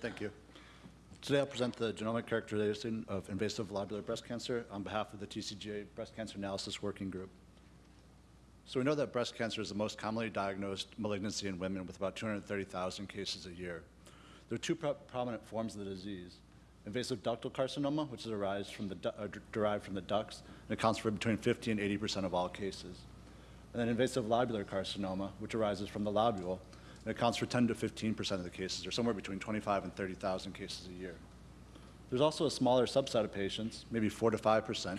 Thank you. Today I'll present the genomic characterization of invasive lobular breast cancer on behalf of the TCGA Breast Cancer Analysis Working Group. So we know that breast cancer is the most commonly diagnosed malignancy in women with about 230,000 cases a year. There are two pro prominent forms of the disease. Invasive ductal carcinoma, which is derived from the, uh, derived from the ducts and accounts for between 50 and 80% of all cases. And then invasive lobular carcinoma, which arises from the lobule and accounts for 10 to 15% of the cases, or somewhere between 25 and 30,000 cases a year. There's also a smaller subset of patients, maybe 4 to 5%,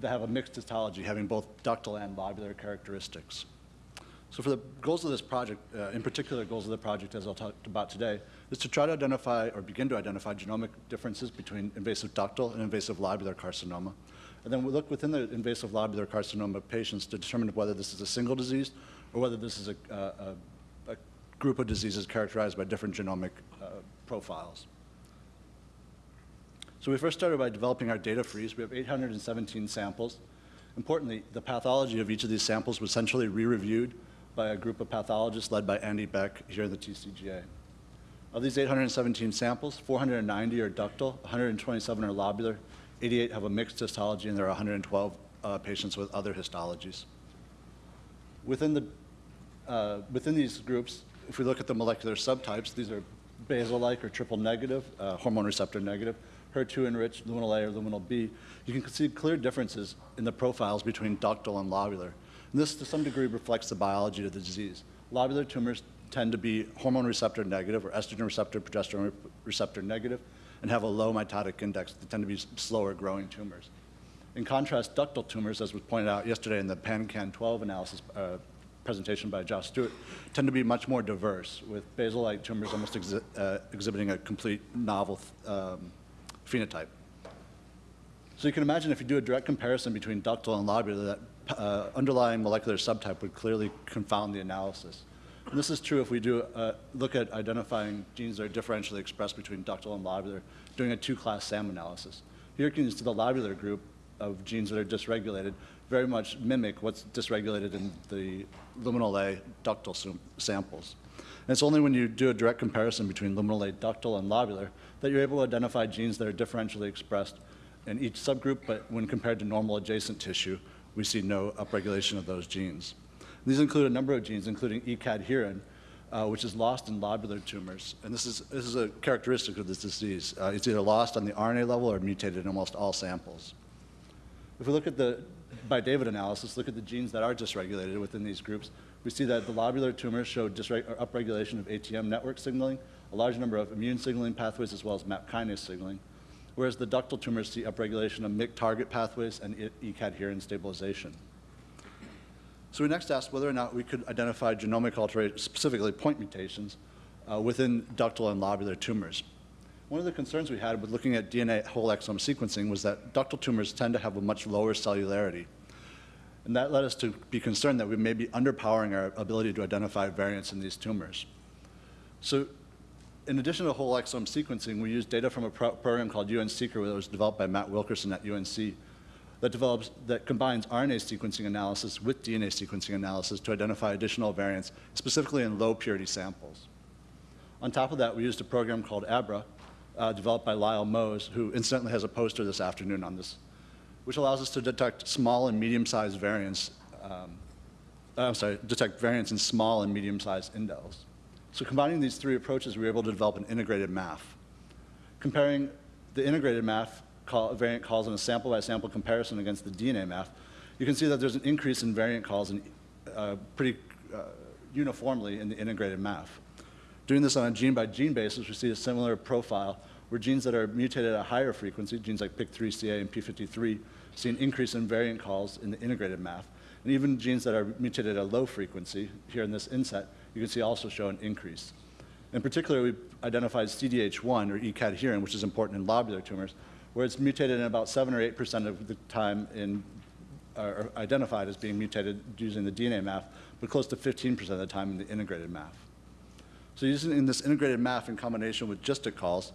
that have a mixed histology, having both ductal and lobular characteristics. So for the goals of this project, uh, in particular goals of the project as I'll talk about today, is to try to identify or begin to identify genomic differences between invasive ductal and invasive lobular carcinoma. And then we look within the invasive lobular carcinoma patients to determine whether this is a single disease or whether this is a, a, group of diseases characterized by different genomic uh, profiles. So we first started by developing our data freeze. We have 817 samples. Importantly, the pathology of each of these samples was centrally re-reviewed by a group of pathologists led by Andy Beck here in the TCGA. Of these 817 samples, 490 are ductal, 127 are lobular, 88 have a mixed histology, and there are 112 uh, patients with other histologies. Within, the, uh, within these groups, if we look at the molecular subtypes, these are basal-like or triple negative, uh, hormone receptor negative, HER2 enriched, luminal A or luminal B, you can see clear differences in the profiles between ductal and lobular. And this, to some degree, reflects the biology of the disease. Lobular tumors tend to be hormone receptor negative or estrogen receptor, progesterone receptor negative, and have a low mitotic index. They tend to be slower growing tumors. In contrast, ductal tumors, as was pointed out yesterday in the PanCan12 analysis uh, presentation by Josh Stuart, tend to be much more diverse, with basal-like tumors almost exhi uh, exhibiting a complete novel um, phenotype. So you can imagine if you do a direct comparison between ductal and lobular, that uh, underlying molecular subtype would clearly confound the analysis. And this is true if we do uh, look at identifying genes that are differentially expressed between ductal and lobular, doing a two-class SAM analysis. Here you can see the lobular group of genes that are dysregulated very much mimic what's dysregulated in the luminal A ductal samples. And it's only when you do a direct comparison between luminal A ductal and lobular that you're able to identify genes that are differentially expressed in each subgroup, but when compared to normal adjacent tissue, we see no upregulation of those genes. These include a number of genes, including E-cadherin, uh, which is lost in lobular tumors. And this is, this is a characteristic of this disease. Uh, it's either lost on the RNA level or mutated in almost all samples. If we look at the by David analysis, look at the genes that are dysregulated within these groups, we see that the lobular tumors show upregulation of ATM network signaling, a large number of immune signaling pathways as well as MAP kinase signaling, whereas the ductal tumors see upregulation of MYC target pathways and E-cadherin stabilization. So we next asked whether or not we could identify genomic alterations, specifically point mutations, uh, within ductal and lobular tumors. One of the concerns we had with looking at DNA whole exome sequencing was that ductal tumors tend to have a much lower cellularity. And that led us to be concerned that we may be underpowering our ability to identify variants in these tumors. So in addition to whole exome sequencing, we used data from a pro program called UNCeqR that was developed by Matt Wilkerson at UNC that develops, that combines RNA sequencing analysis with DNA sequencing analysis to identify additional variants, specifically in low purity samples. On top of that, we used a program called ABRA, uh, developed by Lyle Mose, who incidentally has a poster this afternoon on this, which allows us to detect small and medium-sized variants, um, uh, I'm sorry, detect variants in small and medium-sized indels. So combining these three approaches, we were able to develop an integrated MAF. Comparing the integrated MAF call, variant calls in a sample-by-sample -sample comparison against the DNA MAF, you can see that there's an increase in variant calls in, uh, pretty uh, uniformly in the integrated MAF. Doing this on a gene-by-gene -gene basis, we see a similar profile where genes that are mutated at a higher frequency, genes like PIK3CA and P53, see an increase in variant calls in the integrated MAF. And even genes that are mutated at a low frequency, here in this inset, you can see also show an increase. In particular, we identified CDH1, or E-cadherin, which is important in lobular tumors, where it's mutated in about 7 or 8% of the time in, or identified as being mutated using the DNA MAF, but close to 15% of the time in the integrated MAF. So using this integrated MAF in combination with GISTIC calls,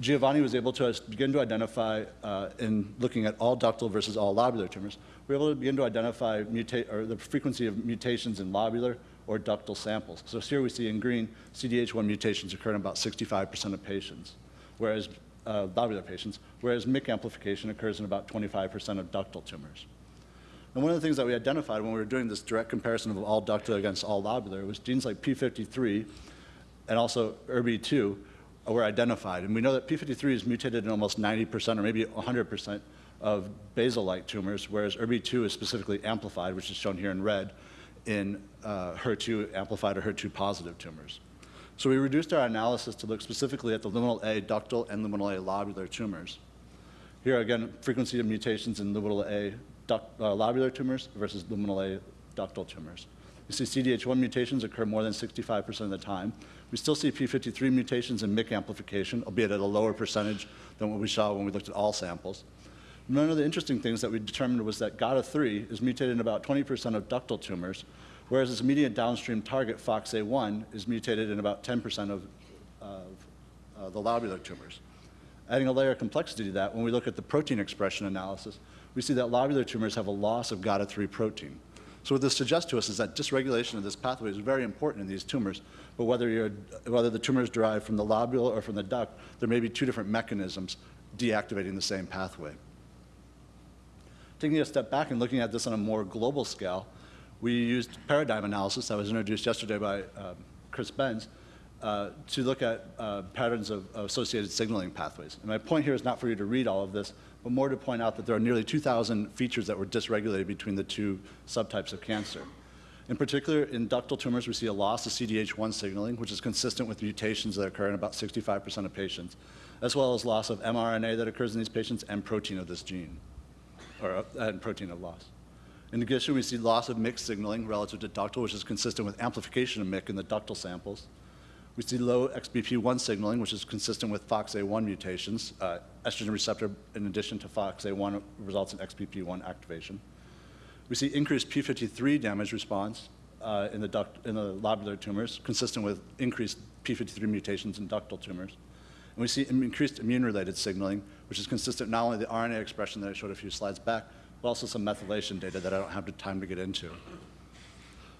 Giovanni was able to begin to identify, uh, in looking at all ductal versus all lobular tumors, we were able to begin to identify or the frequency of mutations in lobular or ductal samples. So here we see in green, CDH1 mutations occur in about 65% of patients, whereas uh, lobular patients, whereas MYC amplification occurs in about 25% of ductal tumors. And one of the things that we identified when we were doing this direct comparison of all ductal against all lobular was genes like P53 and also ERBB2 were identified. And we know that P53 is mutated in almost 90% or maybe 100% of basal-like tumors, whereas ERBB2 is specifically amplified, which is shown here in red, in uh, HER2 amplified or HER2 positive tumors. So we reduced our analysis to look specifically at the luminal A ductal and luminal A lobular tumors. Here again, frequency of mutations in luminal A duct, uh, lobular tumors versus luminal A ductal tumors. You see CDH1 mutations occur more than 65% of the time. We still see P53 mutations and MYC amplification, albeit at a lower percentage than what we saw when we looked at all samples. One of the interesting things that we determined was that GATA3 is mutated in about 20% of ductal tumors, whereas its immediate downstream target, FOXA1, is mutated in about 10% of, of uh, the lobular tumors. Adding a layer of complexity to that, when we look at the protein expression analysis, we see that lobular tumors have a loss of GATA3 protein. So what this suggests to us is that dysregulation of this pathway is very important in these tumors, but whether, whether the tumor is derived from the lobule or from the duct, there may be two different mechanisms deactivating the same pathway. Taking a step back and looking at this on a more global scale, we used paradigm analysis that was introduced yesterday by um, Chris Benz uh, to look at uh, patterns of, of associated signaling pathways. And my point here is not for you to read all of this, but more to point out that there are nearly 2,000 features that were dysregulated between the two subtypes of cancer. In particular, in ductal tumors, we see a loss of CDH1 signaling, which is consistent with mutations that occur in about 65% of patients, as well as loss of mRNA that occurs in these patients and protein of this gene, or uh, and protein of loss. In addition, we see loss of MYC signaling relative to ductal, which is consistent with amplification of MYC in the ductal samples. We see low XBP1 signaling, which is consistent with FOXA1 mutations. Uh, estrogen receptor, in addition to FOXA1, results in XBP1 activation. We see increased P53 damage response uh, in, the duct, in the lobular tumors, consistent with increased P53 mutations in ductal tumors. And we see increased immune-related signaling, which is consistent not only the RNA expression that I showed a few slides back, but also some methylation data that I don't have the time to get into.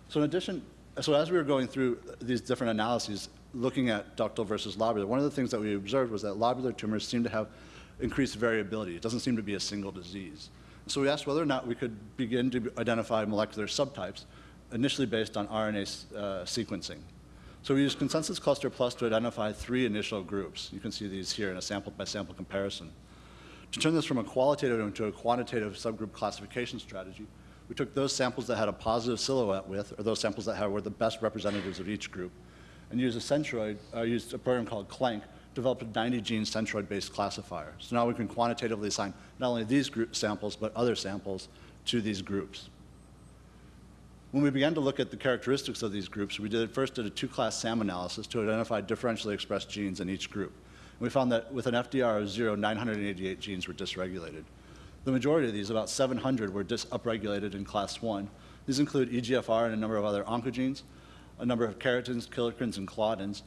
So in addition, so as we were going through these different analyses, looking at ductal versus lobular, one of the things that we observed was that lobular tumors seem to have increased variability. It doesn't seem to be a single disease. So we asked whether or not we could begin to identify molecular subtypes, initially based on RNA uh, sequencing. So we used Consensus Cluster Plus to identify three initial groups. You can see these here in a sample by sample comparison. To turn this from a qualitative into a quantitative subgroup classification strategy, we took those samples that had a positive silhouette with, or those samples that had, were the best representatives of each group, and used a centroid, uh, used a program called ClaNC, developed a 90 gene centroid-based classifier. So now we can quantitatively assign not only these group samples, but other samples to these groups. When we began to look at the characteristics of these groups, we did first did a two-class SAM analysis to identify differentially expressed genes in each group. And we found that with an FDR of zero, 988 genes were dysregulated. The majority of these, about 700, were upregulated in class one. These include EGFR and a number of other oncogenes, a number of keratins, kallikreins, and claudins,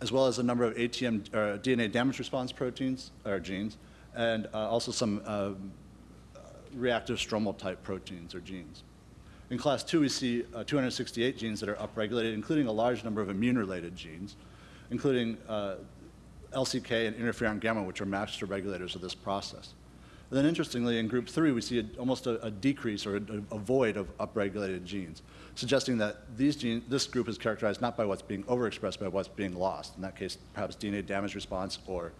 as well as a number of ATM, or DNA damage response proteins, or genes, and uh, also some uh, reactive stromal type proteins or genes. In class two, we see uh, 268 genes that are upregulated, including a large number of immune-related genes, including uh, LCK and interferon gamma, which are master regulators of this process. And then interestingly, in group three, we see a, almost a, a, decrease or a, a, void of upregulated genes, suggesting that these gene, this group is characterized not by what's being overexpressed, but what's being lost. In that case, perhaps DNA damage response or,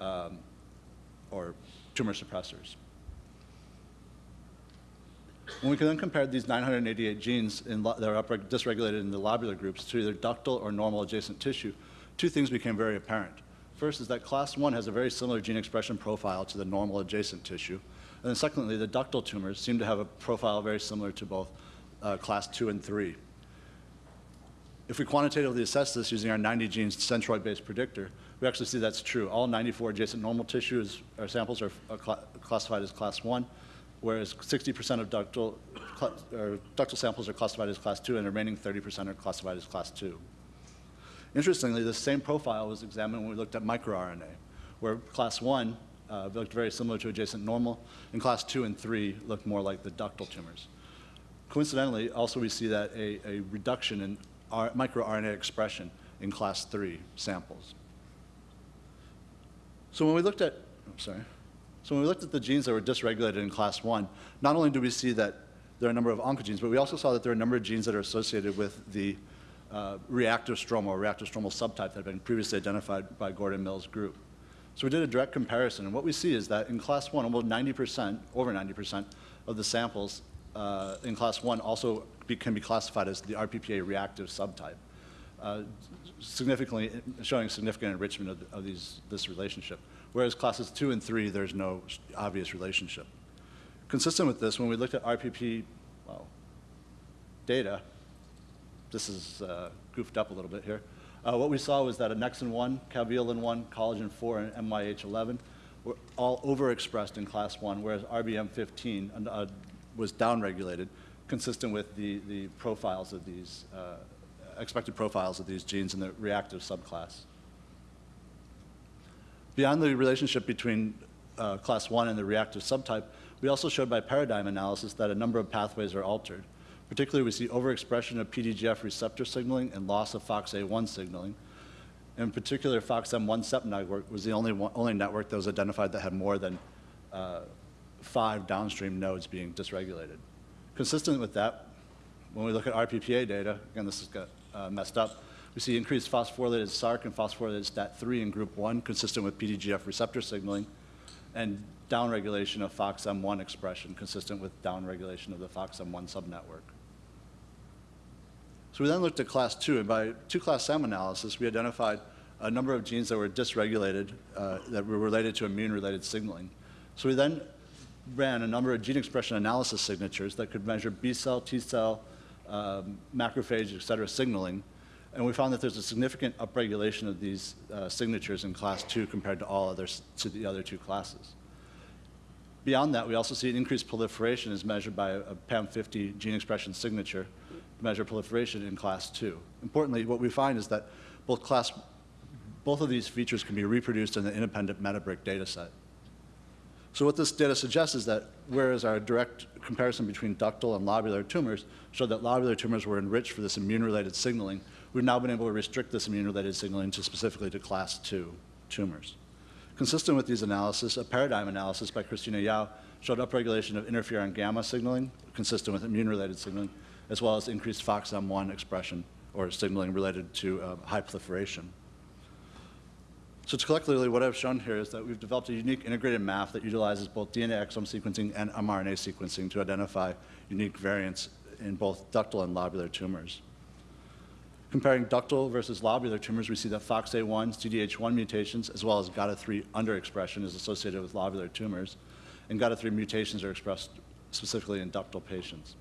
um, or tumor suppressors. When we can then compare these 988 genes in that are dysregulated in the lobular groups to either ductal or normal adjacent tissue, two things became very apparent. First is that class 1 has a very similar gene expression profile to the normal adjacent tissue. And then secondly, the ductal tumors seem to have a profile very similar to both uh, class 2 and 3. If we quantitatively assess this using our 90 genes centroid-based predictor, we actually see that's true. All 94 adjacent normal tissues or samples are, are cl classified as class 1, whereas 60% of ductal, ductal samples are classified as class 2 and the remaining 30% are classified as class 2. Interestingly, the same profile was examined when we looked at microRNA, where class one uh, looked very similar to adjacent normal, and class two and three looked more like the ductal tumors. Coincidentally, also we see that a, a reduction in microRNA expression in class three samples. So when we looked at, I'm sorry, so when we looked at the genes that were dysregulated in class one, not only do we see that there are a number of oncogenes, but we also saw that there are a number of genes that are associated with the uh, reactive stroma or reactive stromal subtype that had been previously identified by Gordon Mills' group. So we did a direct comparison, and what we see is that in class one, almost 90%, over 90% of the samples uh, in class one also be, can be classified as the RPPA reactive subtype, uh, significantly showing significant enrichment of, of these, this relationship. Whereas classes two and three, there's no obvious relationship. Consistent with this, when we looked at RPP well, data, this is uh, goofed up a little bit here. Uh, what we saw was that annexin 1, caveolin 1, collagen 4, and MYH11 were all overexpressed in class 1, whereas RBM15 uh, was downregulated, consistent with the, the profiles of these, uh, expected profiles of these genes in the reactive subclass. Beyond the relationship between uh, class 1 and the reactive subtype, we also showed by paradigm analysis that a number of pathways are altered. Particularly, we see overexpression of PDGF receptor signaling and loss of FOXA1 signaling. In particular, FOXM1 CEP network was the only, one, only network that was identified that had more than uh, five downstream nodes being dysregulated. Consistent with that, when we look at RPPA data, again, this has got uh, messed up, we see increased phosphorylated SRC and phosphorylated STAT3 in group 1, consistent with PDGF receptor signaling, and downregulation of FOXM1 expression, consistent with downregulation of the FOXM1 subnetwork. So we then looked at class 2, and by two-class SAM analysis, we identified a number of genes that were dysregulated, uh, that were related to immune-related signaling. So we then ran a number of gene expression analysis signatures that could measure B cell, T cell, um, macrophage, et cetera, signaling and we found that there's a significant upregulation of these uh, signatures in class two compared to all others, to the other two classes. Beyond that, we also see an increased proliferation as measured by a, a PAM50 gene expression signature measure proliferation in class two. Importantly, what we find is that both class, both of these features can be reproduced in the independent METABRIC data set. So what this data suggests is that whereas our direct comparison between ductal and lobular tumors showed that lobular tumors were enriched for this immune-related signaling, we've now been able to restrict this immune-related signaling to specifically to class 2 tumors. Consistent with these analyses, a paradigm analysis by Christina Yau showed upregulation of interferon gamma signaling, consistent with immune-related signaling, as well as increased FOXM1 expression or signaling related to uh, high proliferation. So collectively, what I've shown here is that we've developed a unique integrated MAF that utilizes both DNA exome sequencing and mRNA sequencing to identify unique variants in both ductal and lobular tumors. Comparing ductal versus lobular tumors, we see that FOXA1, CDH1 mutations, as well as GATA3 underexpression is associated with lobular tumors, and GATA3 mutations are expressed specifically in ductal patients.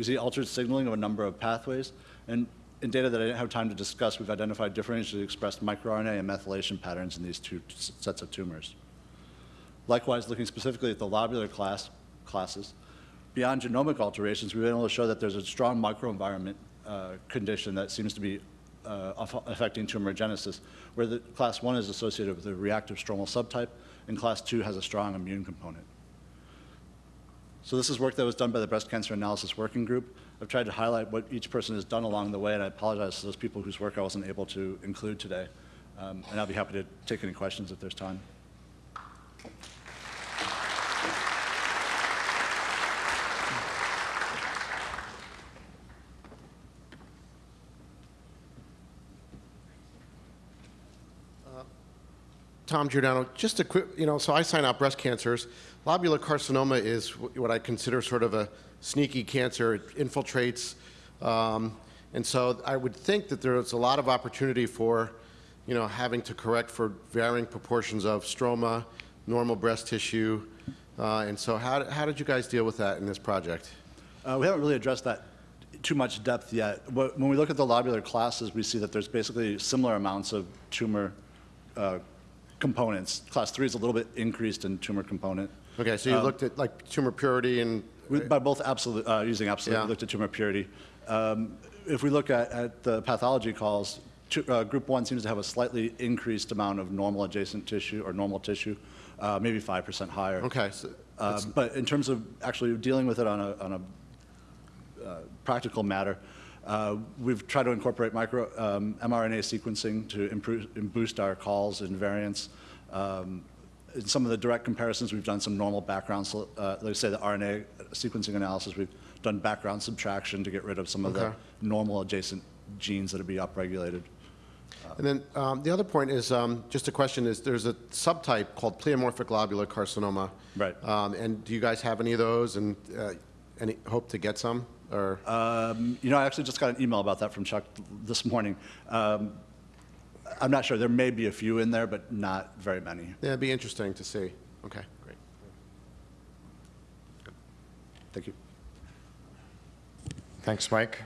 We see altered signaling of a number of pathways, and in data that I didn't have time to discuss, we've identified differentially expressed microRNA and methylation patterns in these two sets of tumors. Likewise, looking specifically at the lobular class, classes, beyond genomic alterations, we've been able to show that there's a strong microenvironment uh, condition that seems to be uh, affecting tumorigenesis, where the class 1 is associated with a reactive stromal subtype, and class 2 has a strong immune component. So this is work that was done by the Breast Cancer Analysis Working Group. I've tried to highlight what each person has done along the way, and I apologize to those people whose work I wasn't able to include today. Um, and I'll be happy to take any questions if there's time. Tom Giordano, just a quick, you know, so I sign out breast cancers. Lobular carcinoma is what I consider sort of a sneaky cancer. It infiltrates. Um, and so I would think that there's a lot of opportunity for, you know, having to correct for varying proportions of stroma, normal breast tissue. Uh, and so how, how did you guys deal with that in this project? Uh, we haven't really addressed that too much depth yet. When we look at the lobular classes, we see that there's basically similar amounts of tumor uh, components. Class three is a little bit increased in tumor component. Okay, so you um, looked at like tumor purity and by both absolute uh, using absolute, yeah. we looked at tumor purity. Um, if we look at, at the pathology calls, two- uh, Group 1 seems to have a slightly increased amount of normal adjacent tissue or normal tissue, uh, maybe 5% higher. Okay, so Uh, But in terms of actually dealing with it on a, on a uh, practical matter, uh, we've tried to incorporate micro, um, mRNA sequencing to improve, and boost our calls and variants. Um, In some of the direct comparisons, we've done some normal background, uh, I say, the RNA sequencing analysis, we've done background subtraction to get rid of some of the normal adjacent genes that would be upregulated. And then um, the other point is, um, just a question, is there's a subtype called pleomorphic lobular carcinoma. Right. Um, And do you guys have any of those and uh, any, hope to get some? Or, Um, You know, I actually just got an email about that from Chuck this morning. Um, I'm not sure, there may be a few in there, but not very many. yeah, it'd be interesting to see. Okay, great. Thank you. Thanks, Mike.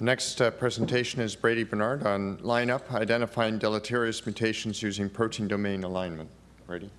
Next uh, presentation is Brady Bernard on lineup, identifying deleterious mutations using protein domain alignment. Brady?